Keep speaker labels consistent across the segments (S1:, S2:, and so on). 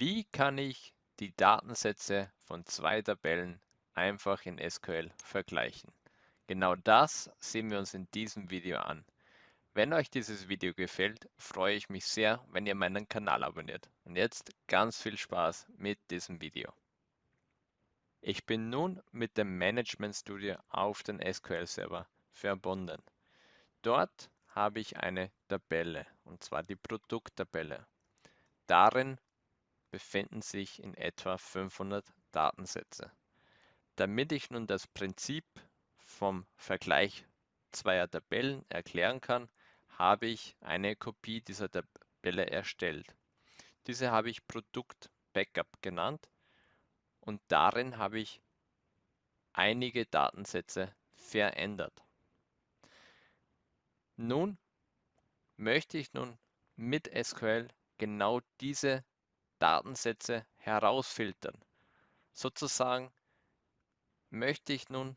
S1: Wie kann ich die Datensätze von zwei Tabellen einfach in SQL vergleichen? Genau das sehen wir uns in diesem Video an. Wenn euch dieses Video gefällt, freue ich mich sehr, wenn ihr meinen Kanal abonniert. Und jetzt ganz viel Spaß mit diesem Video. Ich bin nun mit dem Management Studio auf den SQL Server verbunden. Dort habe ich eine Tabelle, und zwar die Produkttabelle. Darin befinden sich in etwa 500 Datensätze. Damit ich nun das Prinzip vom Vergleich zweier Tabellen erklären kann, habe ich eine Kopie dieser Tabelle erstellt. Diese habe ich Produkt Backup genannt und darin habe ich einige Datensätze verändert. Nun möchte ich nun mit SQL genau diese Datensätze herausfiltern. Sozusagen möchte ich nun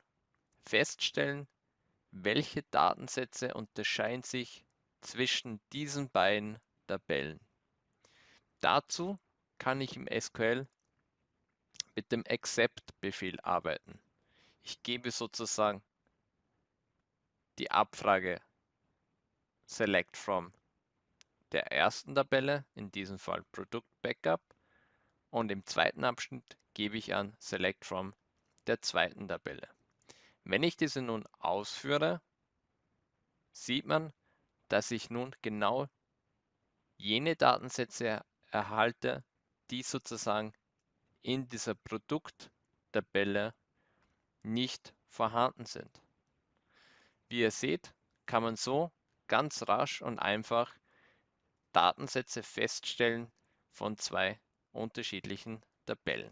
S1: feststellen, welche Datensätze unterscheiden sich zwischen diesen beiden Tabellen. Dazu kann ich im SQL mit dem Accept-Befehl arbeiten. Ich gebe sozusagen die Abfrage Select from der ersten Tabelle, in diesem Fall Produkt Backup, und im zweiten Abschnitt gebe ich an Select from der zweiten Tabelle. Wenn ich diese nun ausführe, sieht man, dass ich nun genau jene Datensätze erhalte, die sozusagen in dieser Produkttabelle nicht vorhanden sind. Wie ihr seht, kann man so ganz rasch und einfach Datensätze feststellen von zwei unterschiedlichen Tabellen.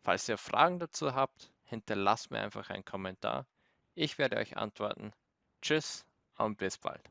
S1: Falls ihr Fragen dazu habt, hinterlasst mir einfach einen Kommentar. Ich werde euch antworten. Tschüss und bis bald.